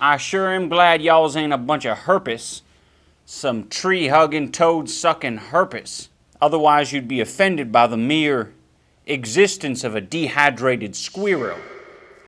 I sure am glad y'all's ain't a bunch of herpes. Some tree hugging, toad sucking herpes. Otherwise, you'd be offended by the mere existence of a dehydrated squirrel.